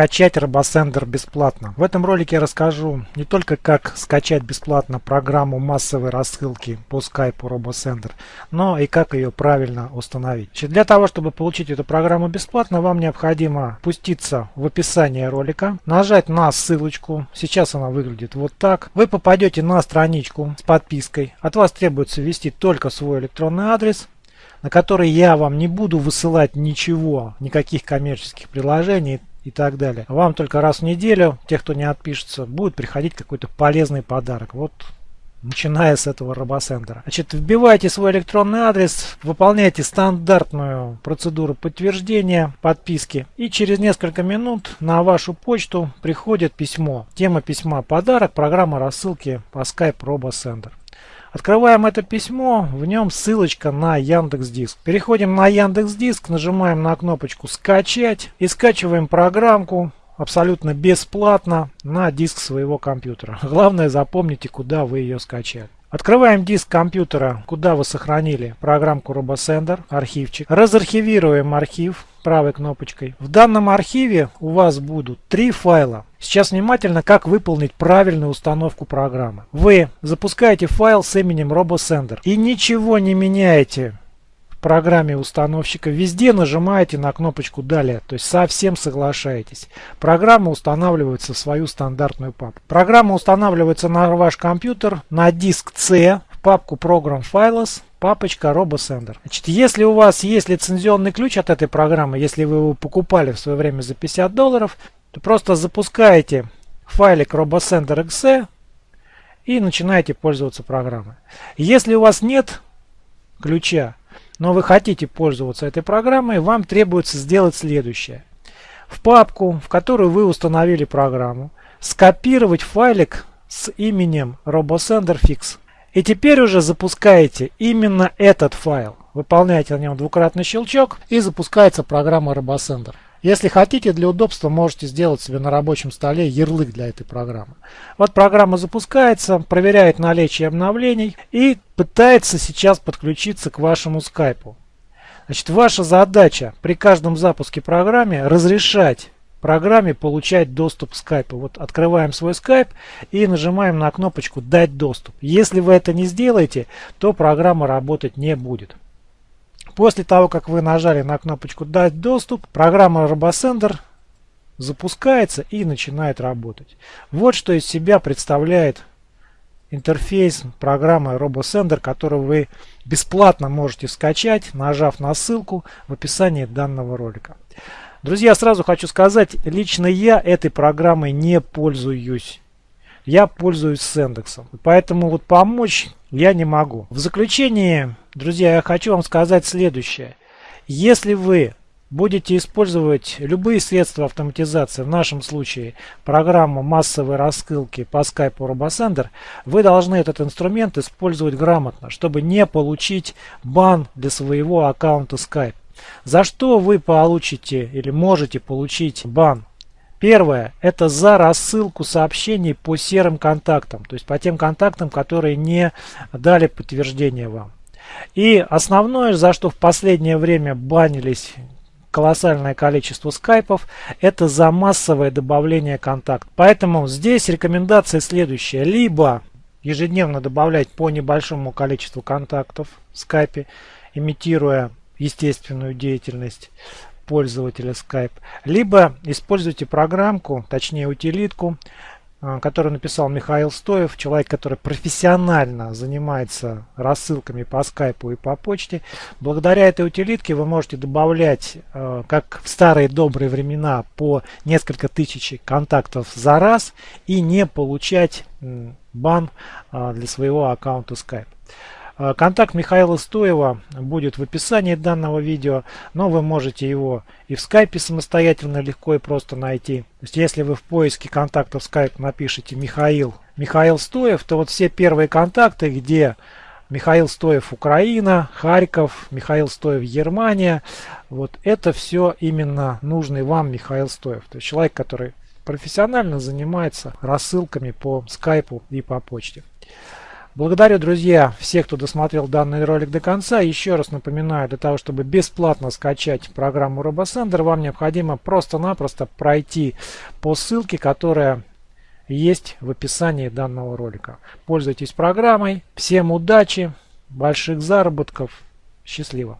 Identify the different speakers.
Speaker 1: скачать RoboSender бесплатно. В этом ролике я расскажу не только как скачать бесплатно программу массовой рассылки по Skype RoboSender, но и как ее правильно установить. Для того, чтобы получить эту программу бесплатно, вам необходимо пуститься в описание ролика, нажать на ссылочку. Сейчас она выглядит вот так. Вы попадете на страничку с подпиской. От вас требуется ввести только свой электронный адрес на который я вам не буду высылать ничего, никаких коммерческих приложений и так далее. Вам только раз в неделю, тех, кто не отпишется, будет приходить какой-то полезный подарок. Вот начиная с этого робосендера. Значит, вбивайте свой электронный адрес, выполняйте стандартную процедуру подтверждения подписки и через несколько минут на вашу почту приходит письмо. Тема письма «Подарок. Программа рассылки по Skype RoboSender». Открываем это письмо, в нем ссылочка на Яндекс Диск. Переходим на Яндекс Диск, нажимаем на кнопочку «Скачать» и скачиваем программку абсолютно бесплатно на диск своего компьютера. Главное запомните, куда вы ее скачали. Открываем диск компьютера, куда вы сохранили программку RoboSender, архивчик. Разархивируем архив правой кнопочкой. В данном архиве у вас будут три файла. Сейчас внимательно, как выполнить правильную установку программы. Вы запускаете файл с именем RoboSender и ничего не меняете программе установщика, везде нажимаете на кнопочку «Далее», то есть совсем соглашаетесь. Программа устанавливается в свою стандартную папку. Программа устанавливается на ваш компьютер на диск C в папку Program Files, папочка RoboSender. Значит, если у вас есть лицензионный ключ от этой программы, если вы его покупали в свое время за 50 долларов, то просто запускаете файлик RoboSender.exe и начинаете пользоваться программой. Если у вас нет ключа, но вы хотите пользоваться этой программой, вам требуется сделать следующее. В папку, в которую вы установили программу, скопировать файлик с именем RoboSenderFix. И теперь уже запускаете именно этот файл. Выполняете на нем двукратный щелчок и запускается программа RoboSender. Если хотите, для удобства можете сделать себе на рабочем столе ярлык для этой программы. Вот программа запускается, проверяет наличие обновлений и пытается сейчас подключиться к вашему скайпу. Значит, ваша задача при каждом запуске программы разрешать программе получать доступ к скайпу. Вот открываем свой скайп и нажимаем на кнопочку «Дать доступ». Если вы это не сделаете, то программа работать не будет. После того, как вы нажали на кнопочку «Дать доступ», программа RoboSender запускается и начинает работать. Вот что из себя представляет интерфейс программы RoboSender, которую вы бесплатно можете скачать, нажав на ссылку в описании данного ролика. Друзья, сразу хочу сказать, лично я этой программой не пользуюсь. Я пользуюсь Сендексом. Поэтому вот помочь я не могу. В заключение Друзья, я хочу вам сказать следующее. Если вы будете использовать любые средства автоматизации, в нашем случае программу массовой рассылки по Skype RoboSender, вы должны этот инструмент использовать грамотно, чтобы не получить бан для своего аккаунта Skype. За что вы получите или можете получить бан? Первое – это за рассылку сообщений по серым контактам, то есть по тем контактам, которые не дали подтверждение вам. И основное, за что в последнее время банились колоссальное количество скайпов, это за массовое добавление контакт. Поэтому здесь рекомендация следующая. Либо ежедневно добавлять по небольшому количеству контактов в скайпе, имитируя естественную деятельность пользователя Skype, либо используйте программку, точнее утилитку, а, который написал Михаил Стоев, человек, который профессионально занимается рассылками по скайпу и по почте. Благодаря этой утилитке вы можете добавлять, а, как в старые добрые времена, по несколько тысяч контактов за раз и не получать бан а, для своего аккаунта Skype. Э, контакт Михаила Стоева будет в описании данного видео, но вы можете его и в скайпе самостоятельно легко и просто найти. То есть если вы в поиске контактов скайп напишите Михаил, Михаил Стоев, то вот все первые контакты, где Михаил Стоев Украина, Харьков, Михаил Стоев Германия, вот это все именно нужный вам Михаил Стоев. То есть человек, который профессионально занимается рассылками по скайпу и по почте. Благодарю, друзья, всех, кто досмотрел данный ролик до конца. Еще раз напоминаю, для того, чтобы бесплатно скачать программу RoboSender, вам необходимо просто-напросто пройти по ссылке, которая есть в описании данного ролика. Пользуйтесь программой. Всем удачи, больших заработков. Счастливо.